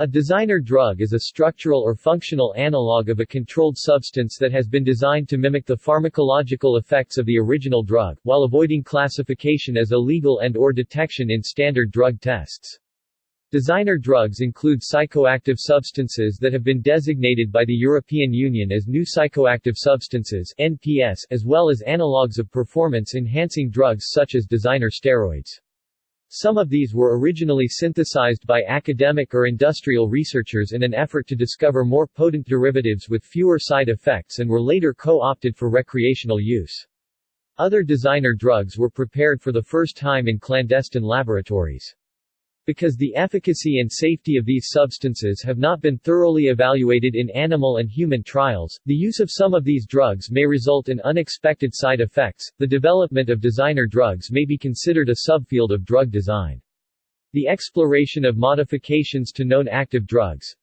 A designer drug is a structural or functional analog of a controlled substance that has been designed to mimic the pharmacological effects of the original drug, while avoiding classification as illegal and or detection in standard drug tests. Designer drugs include psychoactive substances that have been designated by the European Union as new psychoactive substances NPS, as well as analogues of performance-enhancing drugs such as designer steroids. Some of these were originally synthesized by academic or industrial researchers in an effort to discover more potent derivatives with fewer side effects and were later co-opted for recreational use. Other designer drugs were prepared for the first time in clandestine laboratories. Because the efficacy and safety of these substances have not been thoroughly evaluated in animal and human trials, the use of some of these drugs may result in unexpected side effects. The development of designer drugs may be considered a subfield of drug design. The exploration of modifications to known active drugs,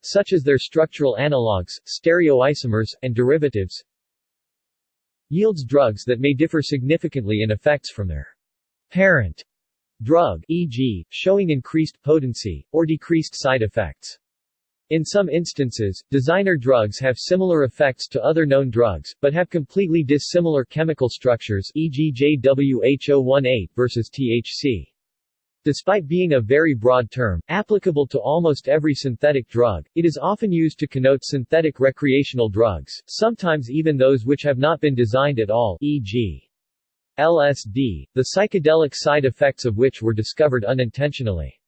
such as their structural analogues, stereoisomers, and derivatives, yields drugs that may differ significantly in effects from their parent drug e.g., showing increased potency, or decreased side effects. In some instances, designer drugs have similar effects to other known drugs, but have completely dissimilar chemical structures e.g. JWH018 versus THC. Despite being a very broad term, applicable to almost every synthetic drug, it is often used to connote synthetic recreational drugs, sometimes even those which have not been designed at all e.g. LSD, the psychedelic side effects of which were discovered unintentionally.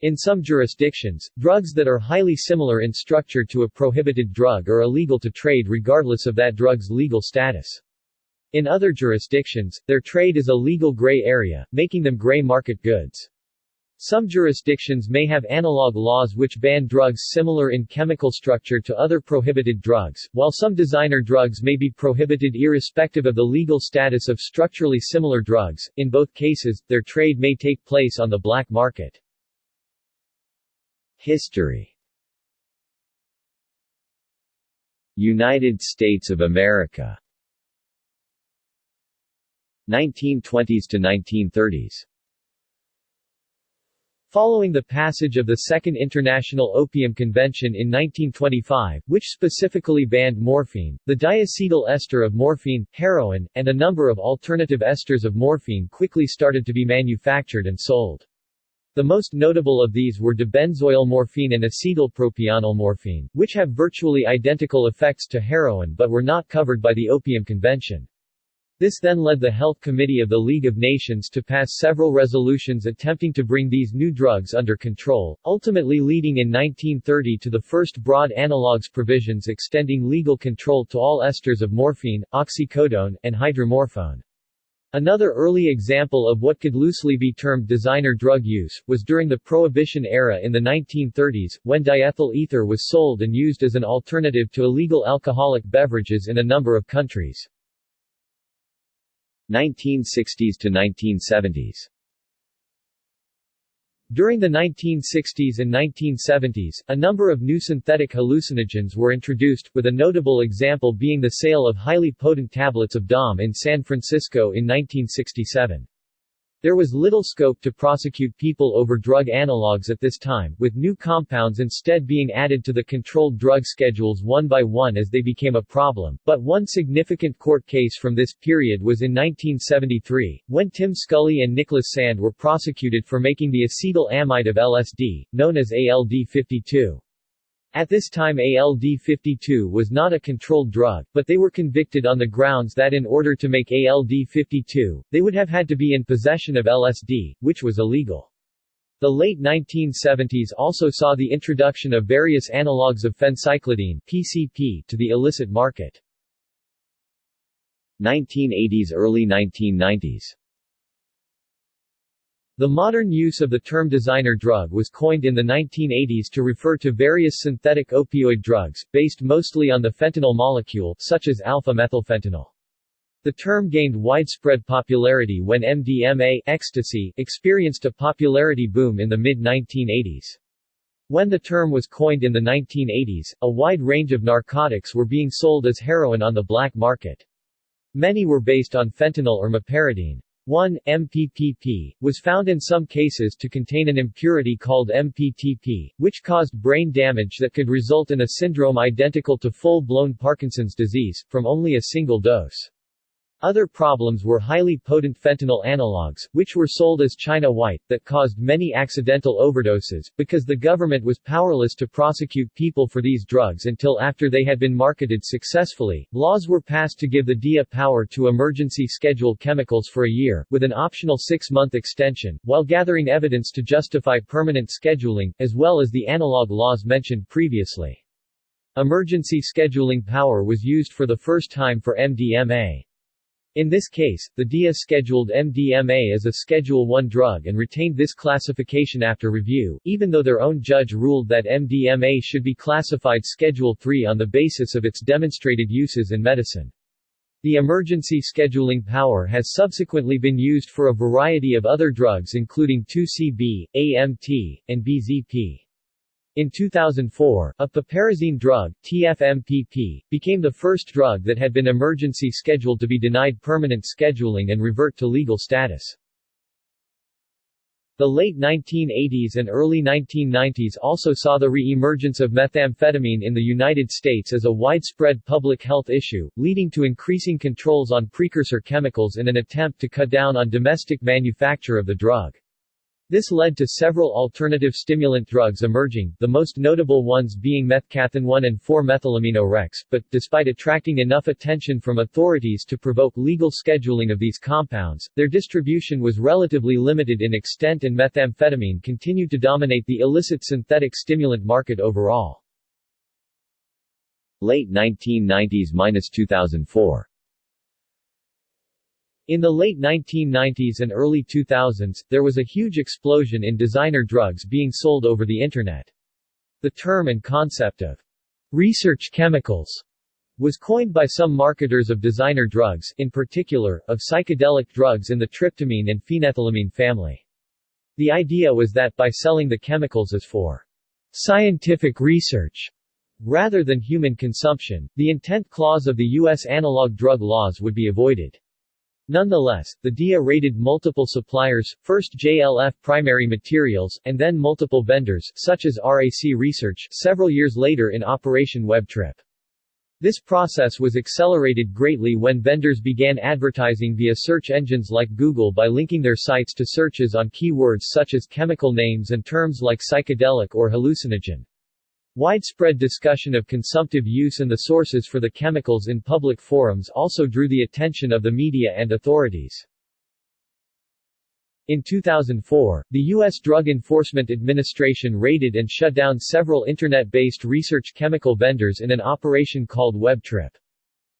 In some jurisdictions, drugs that are highly similar in structure to a prohibited drug are illegal to trade regardless of that drug's legal status. In other jurisdictions, their trade is a legal gray area, making them gray market goods. Some jurisdictions may have analog laws which ban drugs similar in chemical structure to other prohibited drugs, while some designer drugs may be prohibited irrespective of the legal status of structurally similar drugs. In both cases, their trade may take place on the black market. History United States of America 1920s to 1930s Following the passage of the Second International Opium Convention in 1925, which specifically banned morphine, the diacetyl ester of morphine, heroin, and a number of alternative esters of morphine quickly started to be manufactured and sold. The most notable of these were dibenzoyl morphine and acetylpropionyl morphine, which have virtually identical effects to heroin but were not covered by the Opium Convention. This then led the Health Committee of the League of Nations to pass several resolutions attempting to bring these new drugs under control, ultimately leading in 1930 to the first broad analogues provisions extending legal control to all esters of morphine, oxycodone, and hydromorphone. Another early example of what could loosely be termed designer drug use, was during the Prohibition era in the 1930s, when diethyl ether was sold and used as an alternative to illegal alcoholic beverages in a number of countries. 1960s to 1970s During the 1960s and 1970s, a number of new synthetic hallucinogens were introduced, with a notable example being the sale of highly potent tablets of DOM in San Francisco in 1967. There was little scope to prosecute people over drug analogues at this time, with new compounds instead being added to the controlled drug schedules one by one as they became a problem, but one significant court case from this period was in 1973, when Tim Scully and Nicholas Sand were prosecuted for making the acetyl amide of LSD, known as ALD-52. At this time ALD-52 was not a controlled drug, but they were convicted on the grounds that in order to make ALD-52, they would have had to be in possession of LSD, which was illegal. The late 1970s also saw the introduction of various analogues of phencyclidine PCP to the illicit market. 1980s Early 1990s the modern use of the term designer drug was coined in the 1980s to refer to various synthetic opioid drugs, based mostly on the fentanyl molecule, such as alpha-methylfentanyl. The term gained widespread popularity when MDMA ecstasy experienced a popularity boom in the mid-1980s. When the term was coined in the 1980s, a wide range of narcotics were being sold as heroin on the black market. Many were based on fentanyl or meperidine. 1. MPPP, was found in some cases to contain an impurity called MPTP, which caused brain damage that could result in a syndrome identical to full-blown Parkinson's disease, from only a single dose. Other problems were highly potent fentanyl analogs, which were sold as China White, that caused many accidental overdoses, because the government was powerless to prosecute people for these drugs until after they had been marketed successfully. Laws were passed to give the DEA power to emergency schedule chemicals for a year, with an optional six-month extension, while gathering evidence to justify permanent scheduling, as well as the analog laws mentioned previously. Emergency scheduling power was used for the first time for MDMA. In this case, the DEA scheduled MDMA as a Schedule I drug and retained this classification after review, even though their own judge ruled that MDMA should be classified Schedule III on the basis of its demonstrated uses in medicine. The emergency scheduling power has subsequently been used for a variety of other drugs including 2CB, AMT, and BZP. In 2004, a piperazine drug, TFMPP, became the first drug that had been emergency scheduled to be denied permanent scheduling and revert to legal status. The late 1980s and early 1990s also saw the re-emergence of methamphetamine in the United States as a widespread public health issue, leading to increasing controls on precursor chemicals in an attempt to cut down on domestic manufacture of the drug. This led to several alternative stimulant drugs emerging, the most notable ones being methcathinone and 4-methylamino-rex, but, despite attracting enough attention from authorities to provoke legal scheduling of these compounds, their distribution was relatively limited in extent and methamphetamine continued to dominate the illicit synthetic stimulant market overall. Late 1990s–2004 in the late 1990s and early 2000s, there was a huge explosion in designer drugs being sold over the Internet. The term and concept of research chemicals was coined by some marketers of designer drugs, in particular, of psychedelic drugs in the tryptamine and phenethylamine family. The idea was that by selling the chemicals as for scientific research, rather than human consumption, the intent clause of the U.S. analog drug laws would be avoided. Nonetheless, the DEA raided multiple suppliers, first JLF Primary Materials, and then multiple vendors, such as RAC Research, several years later in Operation WebTrip. This process was accelerated greatly when vendors began advertising via search engines like Google by linking their sites to searches on keywords such as chemical names and terms like psychedelic or hallucinogen. Widespread discussion of consumptive use and the sources for the chemicals in public forums also drew the attention of the media and authorities. In 2004, the U.S. Drug Enforcement Administration raided and shut down several Internet-based research chemical vendors in an operation called WebTrip.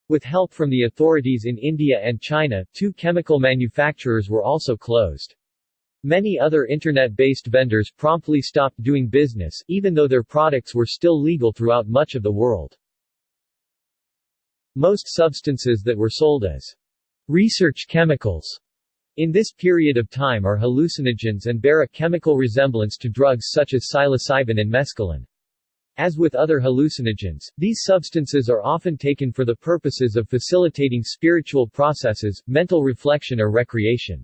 With help from the authorities in India and China, two chemical manufacturers were also closed. Many other Internet-based vendors promptly stopped doing business, even though their products were still legal throughout much of the world. Most substances that were sold as research chemicals in this period of time are hallucinogens and bear a chemical resemblance to drugs such as psilocybin and mescaline. As with other hallucinogens, these substances are often taken for the purposes of facilitating spiritual processes, mental reflection or recreation.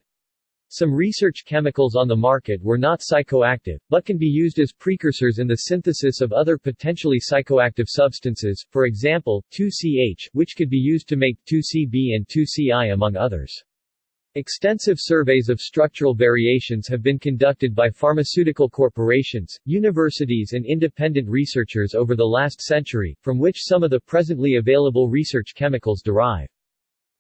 Some research chemicals on the market were not psychoactive, but can be used as precursors in the synthesis of other potentially psychoactive substances, for example, 2CH, which could be used to make 2CB and 2CI among others. Extensive surveys of structural variations have been conducted by pharmaceutical corporations, universities and independent researchers over the last century, from which some of the presently available research chemicals derive.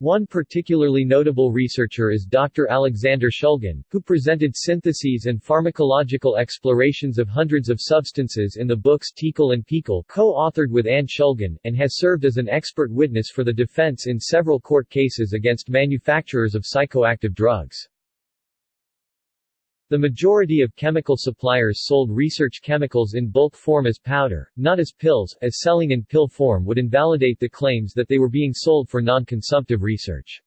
One particularly notable researcher is Dr. Alexander Shulgin, who presented syntheses and pharmacological explorations of hundreds of substances in the books TiHKAL and PiHKAL co-authored with Anne Shulgin, and has served as an expert witness for the defense in several court cases against manufacturers of psychoactive drugs. The majority of chemical suppliers sold research chemicals in bulk form as powder, not as pills, as selling in pill form would invalidate the claims that they were being sold for non-consumptive research.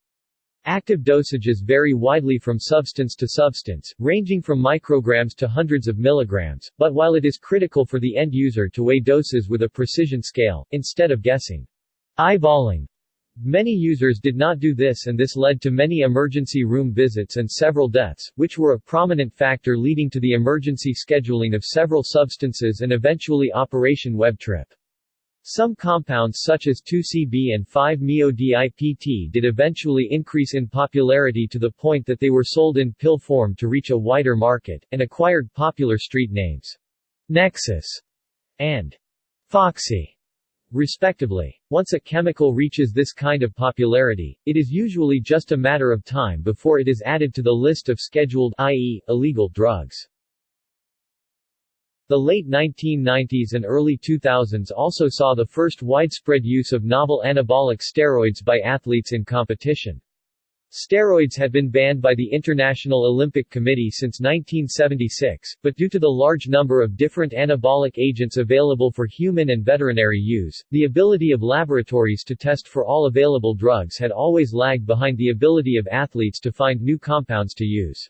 Active dosages vary widely from substance to substance, ranging from micrograms to hundreds of milligrams, but while it is critical for the end user to weigh doses with a precision scale, instead of guessing, eyeballing, Many users did not do this and this led to many emergency room visits and several deaths, which were a prominent factor leading to the emergency scheduling of several substances and eventually Operation Web Trip. Some compounds such as 2CB and 5-MeO-DIPT did eventually increase in popularity to the point that they were sold in pill form to reach a wider market, and acquired popular street names. Nexus and Foxy respectively. Once a chemical reaches this kind of popularity, it is usually just a matter of time before it is added to the list of scheduled i.e., illegal drugs. The late 1990s and early 2000s also saw the first widespread use of novel anabolic steroids by athletes in competition. Steroids had been banned by the International Olympic Committee since 1976, but due to the large number of different anabolic agents available for human and veterinary use, the ability of laboratories to test for all available drugs had always lagged behind the ability of athletes to find new compounds to use.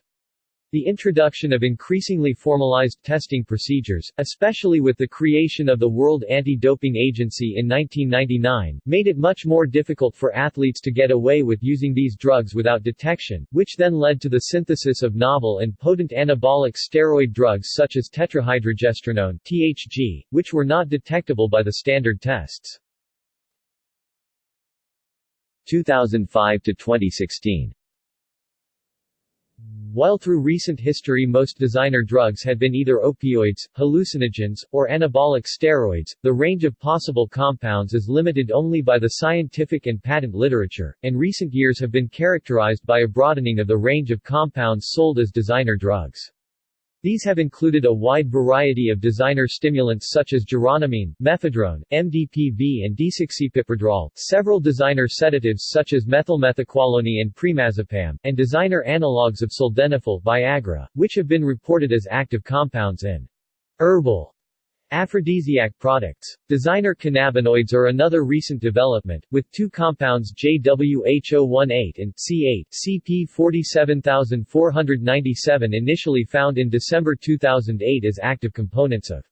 The introduction of increasingly formalized testing procedures, especially with the creation of the World Anti-Doping Agency in 1999, made it much more difficult for athletes to get away with using these drugs without detection, which then led to the synthesis of novel and potent anabolic steroid drugs such as tetrahydrogestrinone (THG), which were not detectable by the standard tests. 2005 to 2016 while through recent history most designer drugs had been either opioids, hallucinogens, or anabolic steroids, the range of possible compounds is limited only by the scientific and patent literature, and recent years have been characterized by a broadening of the range of compounds sold as designer drugs. These have included a wide variety of designer stimulants such as geranamine, mephedrone, MDPV and desoxypipradrol, several designer sedatives such as methylmethaqualone and primazepam, and designer analogues of sildenafil Viagra, which have been reported as active compounds in herbal Aphrodisiac products. Designer cannabinoids are another recent development, with two compounds JWH018 and C8 CP47497 initially found in December 2008 as active components of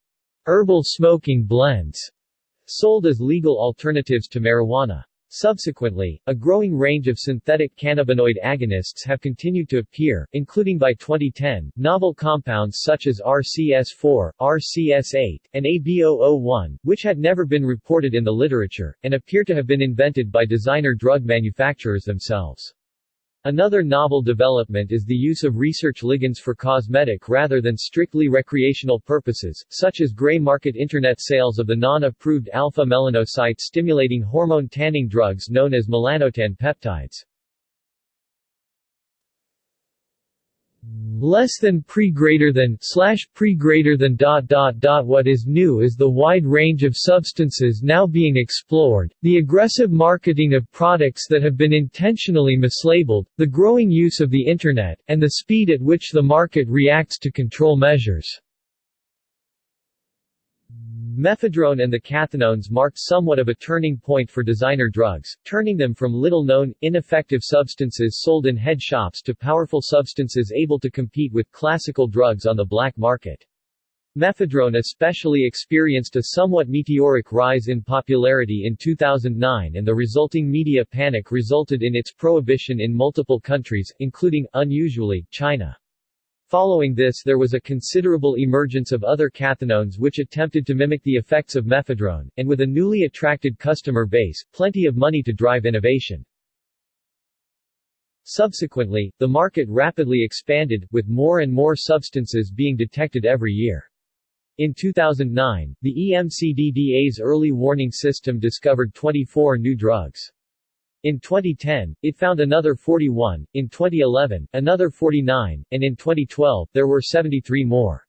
herbal smoking blends, sold as legal alternatives to marijuana. Subsequently, a growing range of synthetic cannabinoid agonists have continued to appear, including by 2010, novel compounds such as RCS4, RCS8, and AB001, which had never been reported in the literature, and appear to have been invented by designer drug manufacturers themselves. Another novel development is the use of research ligands for cosmetic rather than strictly recreational purposes, such as gray market internet sales of the non-approved alpha-melanocyte-stimulating hormone tanning drugs known as melanotan peptides. Less than pre greater than slash pre greater than dot dot dot what is new is the wide range of substances now being explored. The aggressive marketing of products that have been intentionally mislabeled the growing use of the internet and the speed at which the market reacts to control measures Mephedrone and the cathinones marked somewhat of a turning point for designer drugs, turning them from little-known, ineffective substances sold in head shops to powerful substances able to compete with classical drugs on the black market. Mephedrone especially experienced a somewhat meteoric rise in popularity in 2009 and the resulting media panic resulted in its prohibition in multiple countries, including, unusually, China. Following this there was a considerable emergence of other cathinones which attempted to mimic the effects of mephedrone, and with a newly attracted customer base, plenty of money to drive innovation. Subsequently, the market rapidly expanded, with more and more substances being detected every year. In 2009, the EMCDDA's early warning system discovered 24 new drugs. In 2010, it found another 41, in 2011, another 49, and in 2012, there were 73 more.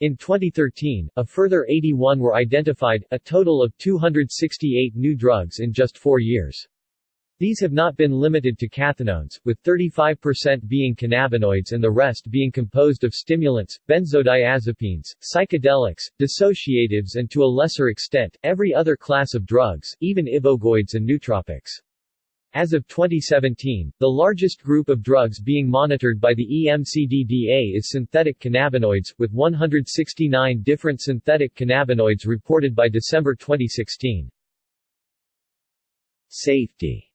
In 2013, a further 81 were identified, a total of 268 new drugs in just four years. These have not been limited to cathinones, with 35% being cannabinoids and the rest being composed of stimulants, benzodiazepines, psychedelics, dissociatives and to a lesser extent, every other class of drugs, even ibogoids and nootropics. As of 2017, the largest group of drugs being monitored by the EMCDDA is synthetic cannabinoids, with 169 different synthetic cannabinoids reported by December 2016. Safety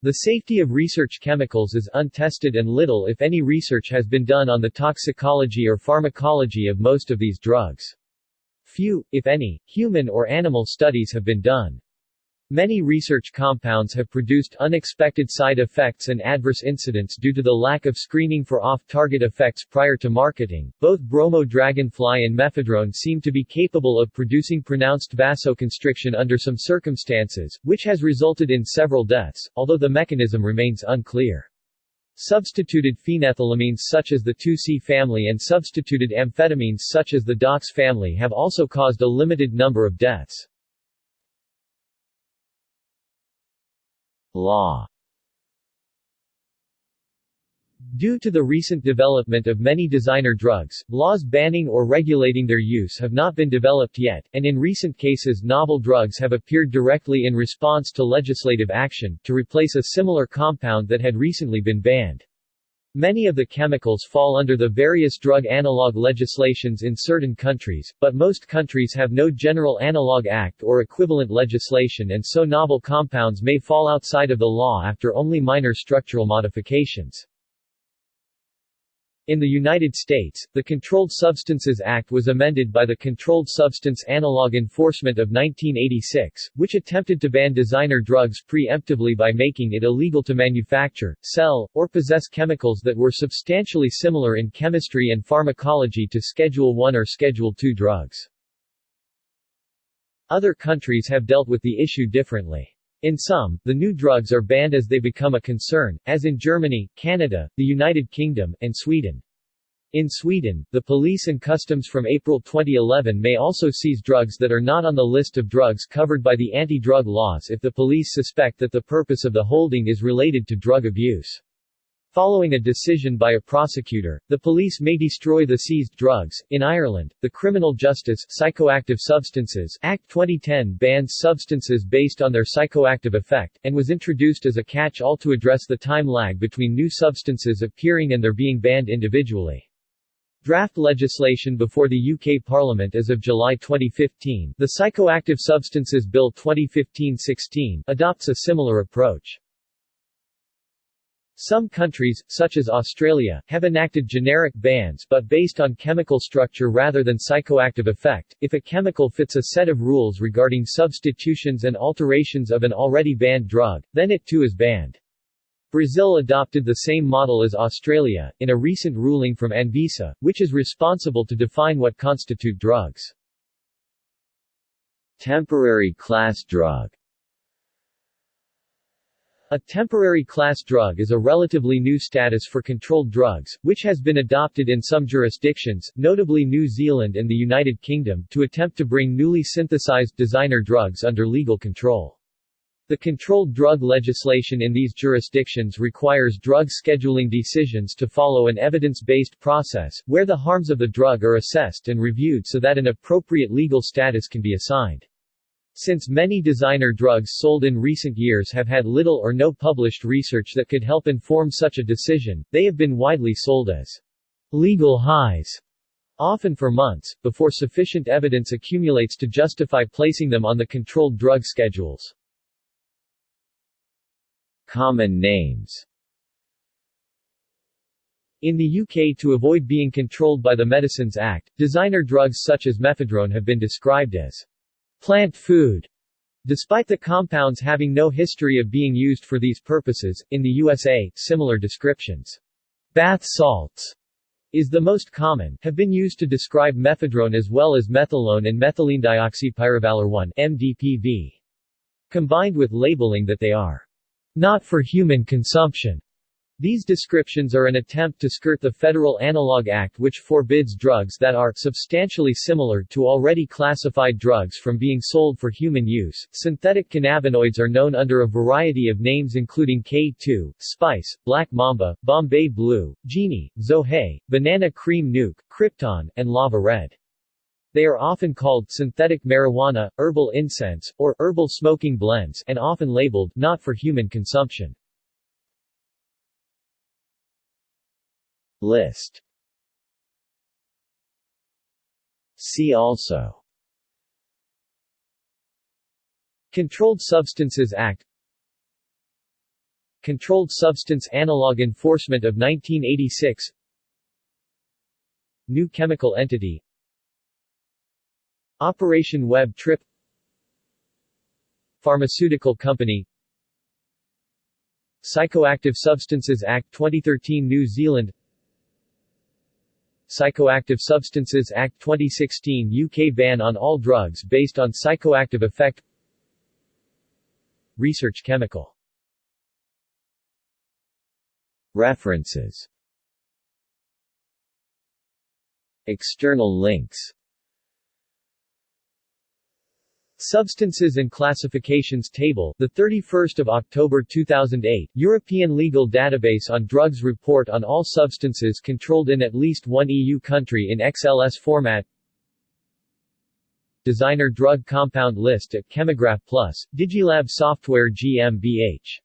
The safety of research chemicals is untested and little if any research has been done on the toxicology or pharmacology of most of these drugs. Few, if any, human or animal studies have been done. Many research compounds have produced unexpected side effects and adverse incidents due to the lack of screening for off-target effects prior to marketing. Both bromo dragonfly and mephedrone seem to be capable of producing pronounced vasoconstriction under some circumstances, which has resulted in several deaths, although the mechanism remains unclear. Substituted phenethylamines such as the 2C family and substituted amphetamines such as the DOX family have also caused a limited number of deaths. Law Due to the recent development of many designer drugs, laws banning or regulating their use have not been developed yet, and in recent cases novel drugs have appeared directly in response to legislative action, to replace a similar compound that had recently been banned. Many of the chemicals fall under the various drug analog legislations in certain countries, but most countries have no General Analog Act or equivalent legislation and so novel compounds may fall outside of the law after only minor structural modifications. In the United States, the Controlled Substances Act was amended by the Controlled Substance Analog Enforcement of 1986, which attempted to ban designer drugs preemptively by making it illegal to manufacture, sell, or possess chemicals that were substantially similar in chemistry and pharmacology to Schedule I or Schedule II drugs. Other countries have dealt with the issue differently. In some, the new drugs are banned as they become a concern, as in Germany, Canada, the United Kingdom, and Sweden. In Sweden, the police and customs from April 2011 may also seize drugs that are not on the list of drugs covered by the anti-drug laws if the police suspect that the purpose of the holding is related to drug abuse. Following a decision by a prosecutor, the police may destroy the seized drugs. In Ireland, the Criminal Justice Psychoactive Substances Act 2010 bans substances based on their psychoactive effect, and was introduced as a catch-all to address the time lag between new substances appearing and their being banned individually. Draft legislation before the UK Parliament as of July 2015, the Psychoactive Substances Bill 2015-16, adopts a similar approach. Some countries, such as Australia, have enacted generic bans but based on chemical structure rather than psychoactive effect. If a chemical fits a set of rules regarding substitutions and alterations of an already banned drug, then it too is banned. Brazil adopted the same model as Australia, in a recent ruling from Anvisa, which is responsible to define what constitute drugs. Temporary class drug a temporary class drug is a relatively new status for controlled drugs, which has been adopted in some jurisdictions, notably New Zealand and the United Kingdom, to attempt to bring newly synthesized designer drugs under legal control. The controlled drug legislation in these jurisdictions requires drug scheduling decisions to follow an evidence-based process, where the harms of the drug are assessed and reviewed so that an appropriate legal status can be assigned. Since many designer drugs sold in recent years have had little or no published research that could help inform such a decision, they have been widely sold as legal highs, often for months, before sufficient evidence accumulates to justify placing them on the controlled drug schedules. Common names in the UK to avoid being controlled by the Medicines Act, designer drugs such as mephedrone have been described as plant food. Despite the compounds having no history of being used for these purposes, in the USA, similar descriptions, bath salts, is the most common, have been used to describe mephedrone as well as methylone and methylenedioxypyrovalerone MDPV. Combined with labeling that they are not for human consumption. These descriptions are an attempt to skirt the Federal Analog Act which forbids drugs that are substantially similar to already classified drugs from being sold for human use. Synthetic cannabinoids are known under a variety of names including K2, Spice, Black Mamba, Bombay Blue, Genie, Zohai, Banana Cream Nuke, Krypton, and Lava Red. They are often called synthetic marijuana, herbal incense, or herbal smoking blends and often labeled not for human consumption. List. See also. Controlled Substances Act. Controlled Substance Analog Enforcement of 1986 New Chemical Entity. Operation Web Trip. Pharmaceutical Company. Psychoactive Substances Act 2013 New Zealand Psychoactive Substances Act 2016 UK ban on all drugs based on psychoactive effect. Research Chemical. References. External links Substances and Classifications Table, the 31st of October 2008, European Legal Database on Drugs report on all substances controlled in at least one EU country in XLS format. Designer drug compound list at Chemograph Plus, Digilab Software GmbH